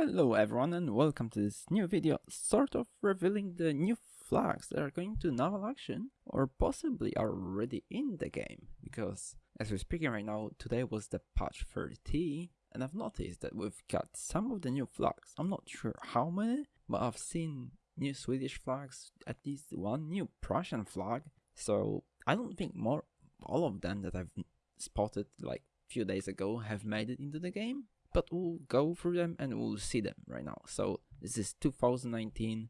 Hello everyone and welcome to this new video, sort of revealing the new flags that are going to naval action or possibly are already in the game because as we're speaking right now, today was the patch 30 and I've noticed that we've got some of the new flags. I'm not sure how many, but I've seen new Swedish flags, at least one new Prussian flag, so I don't think more all of them that I've spotted like few days ago have made it into the game but we'll go through them and we'll see them right now. So this is 2019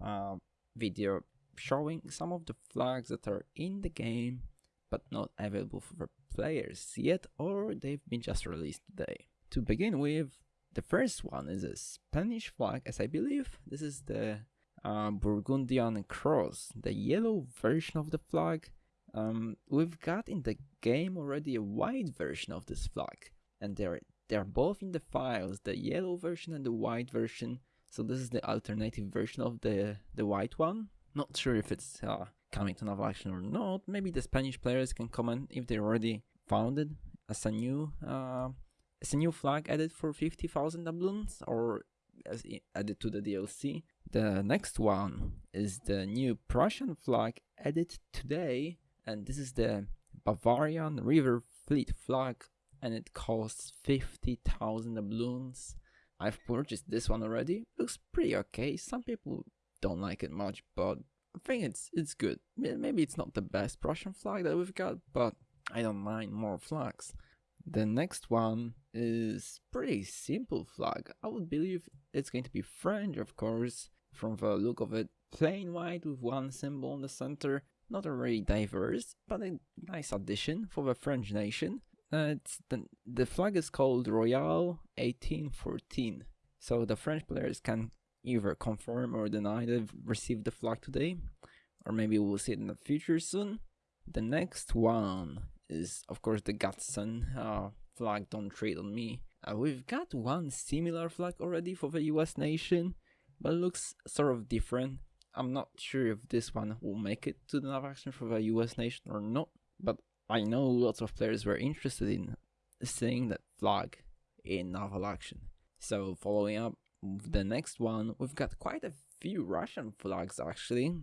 uh, video showing some of the flags that are in the game but not available for players yet or they've been just released today. To begin with, the first one is a Spanish flag as I believe this is the uh, Burgundian Cross, the yellow version of the flag. Um, we've got in the game already a white version of this flag and they're they're both in the files, the yellow version and the white version. So this is the alternative version of the, the white one. Not sure if it's uh, coming to Naval Action or not. Maybe the Spanish players can comment if they already found it as a new uh, as a new flag added for 50,000 doubloons or as added to the DLC. The next one is the new Prussian flag added today and this is the Bavarian River Fleet flag and it costs 50,000 doubloons. I've purchased this one already. Looks pretty okay. Some people don't like it much, but I think it's it's good. Maybe it's not the best Prussian flag that we've got, but I don't mind more flags. The next one is pretty simple flag. I would believe it's going to be French, of course, from the look of it. Plain white with one symbol in the center. Not a very diverse, but a nice addition for the French nation. Uh, the, the flag is called Royale 1814. So the French players can either confirm or deny they've received the flag today, or maybe we'll see it in the future soon. The next one is, of course, the Gadsden uh, flag, Don't Tread on Me. Uh, we've got one similar flag already for the US nation, but looks sort of different. I'm not sure if this one will make it to the nav action for the US nation or not, but I know lots of players were interested in seeing that flag in naval action. So following up the next one, we've got quite a few Russian flags actually.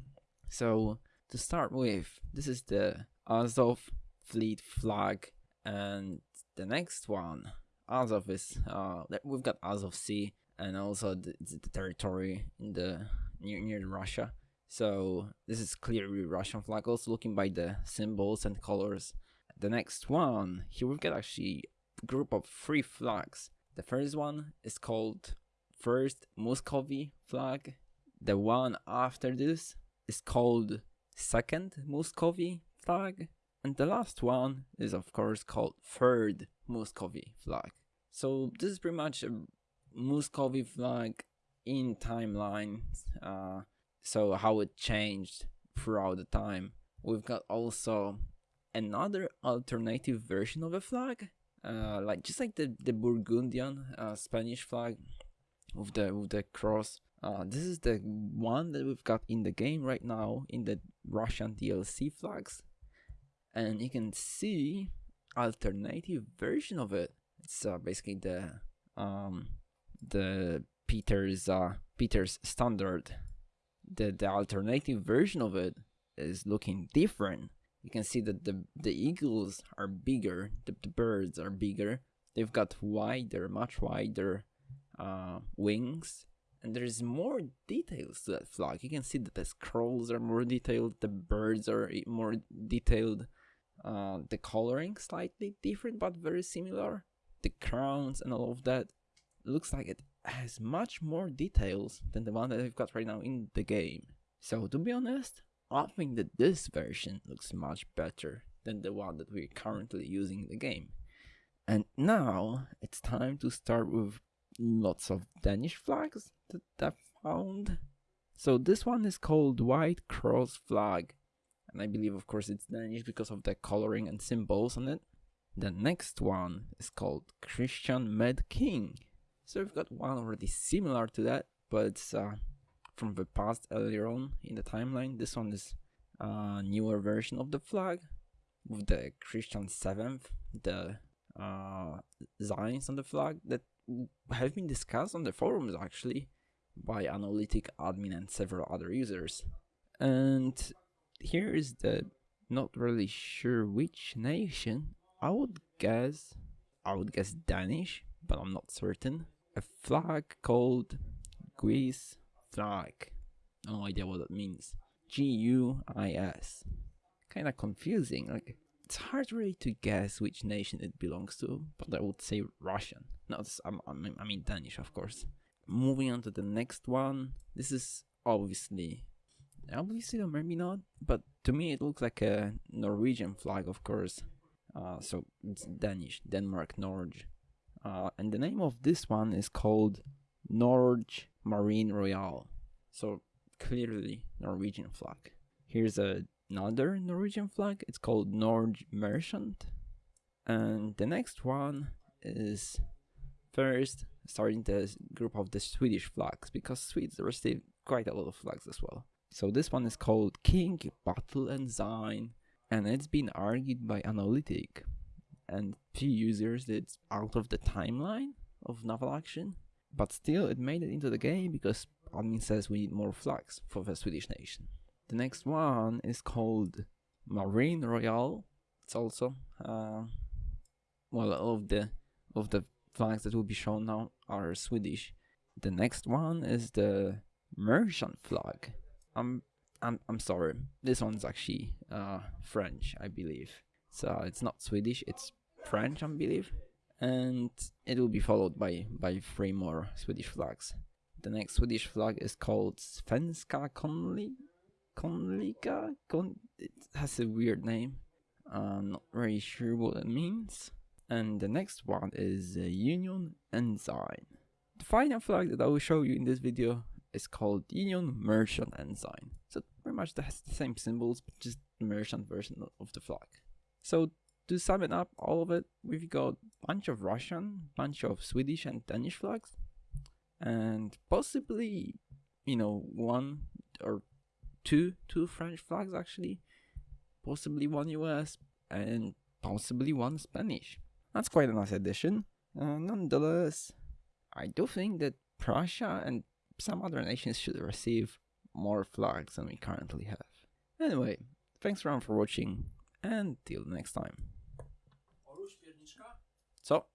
So to start with, this is the Azov fleet flag and the next one, Azov is, uh, we've got Azov Sea and also the, the territory in the near, near Russia. So this is clearly Russian flag, also looking by the symbols and colors. The next one, here we've got actually group of three flags. The first one is called First Muscovy flag. The one after this is called Second Muscovy flag. And the last one is of course called Third Muscovy flag. So this is pretty much a Muscovy flag in timelines. Uh, so how it changed throughout the time. We've got also another alternative version of a flag, uh, like just like the the Burgundian uh, Spanish flag with the with the cross. Uh, this is the one that we've got in the game right now in the Russian DLC flags, and you can see alternative version of it. It's uh, basically the um the Peter's uh Peter's standard the, the alternative version of it is looking different. You can see that the, the eagles are bigger, the, the birds are bigger. They've got wider, much wider uh, wings. And there's more details to that flag. You can see that the scrolls are more detailed, the birds are more detailed, uh, the coloring slightly different but very similar. The crowns and all of that looks like it has much more details than the one that we've got right now in the game. So to be honest, I think that this version looks much better than the one that we're currently using in the game. And now it's time to start with lots of Danish flags that I found. So this one is called White Cross Flag. And I believe of course it's Danish because of the coloring and symbols on it. The next one is called Christian Med King. So we've got one already similar to that, but it's uh, from the past earlier on in the timeline. This one is a newer version of the flag with the Christian 7th, the uh, signs on the flag that have been discussed on the forums actually by Analytic admin and several other users. And here is the not really sure which nation. I would guess I would guess Danish, but I'm not certain. A flag called Guis flag. No idea what that means. G U I S. Kinda confusing. Like it's hard really to guess which nation it belongs to, but I would say Russian. No, I mean Danish, of course. Moving on to the next one. This is obviously, obviously or maybe not, but to me it looks like a Norwegian flag, of course. Uh, so it's Danish, Denmark, Norge. Uh, and the name of this one is called Norge Marine Royale. So clearly Norwegian flag. Here's a, another Norwegian flag. It's called Norge Merchant. And the next one is first starting the group of the Swedish flags because Swedes receive quite a lot of flags as well. So this one is called King Battle Ensign and it's been argued by Analytic and few users it's out of the timeline of naval action, but still it made it into the game because admin says we need more flags for the Swedish nation. The next one is called Marine Royale. It's also uh, well of the of the flags that will be shown now are Swedish. The next one is the Merchant flag. I'm I'm I'm sorry. This one's actually uh, French, I believe. So it's not Swedish. It's French, I believe. And it will be followed by by three more Swedish flags. The next Swedish flag is called Svenska Konli Konlika. Kon it has a weird name. I'm not really sure what it means. And the next one is uh, Union Ensign. The final flag that I will show you in this video is called Union Merchant Ensign. So pretty much has the same symbols, but just the merchant version of the flag. So to sum it up, all of it, we've got a bunch of Russian, bunch of Swedish and Danish flags, and possibly, you know, one or two two French flags actually, possibly one US, and possibly one Spanish. That's quite a nice addition. Uh, nonetheless, I do think that Prussia and some other nations should receive more flags than we currently have. Anyway, thanks around for watching, and till next time. Så.